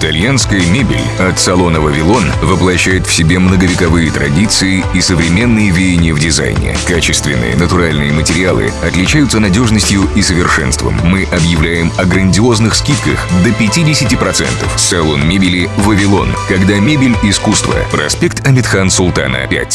Итальянская мебель от салона «Вавилон» воплощает в себе многовековые традиции и современные веяния в дизайне. Качественные натуральные материалы отличаются надежностью и совершенством. Мы объявляем о грандиозных скидках до 50%. Салон мебели «Вавилон». Когда мебель – искусство. Проспект Амитхан Султана, 5.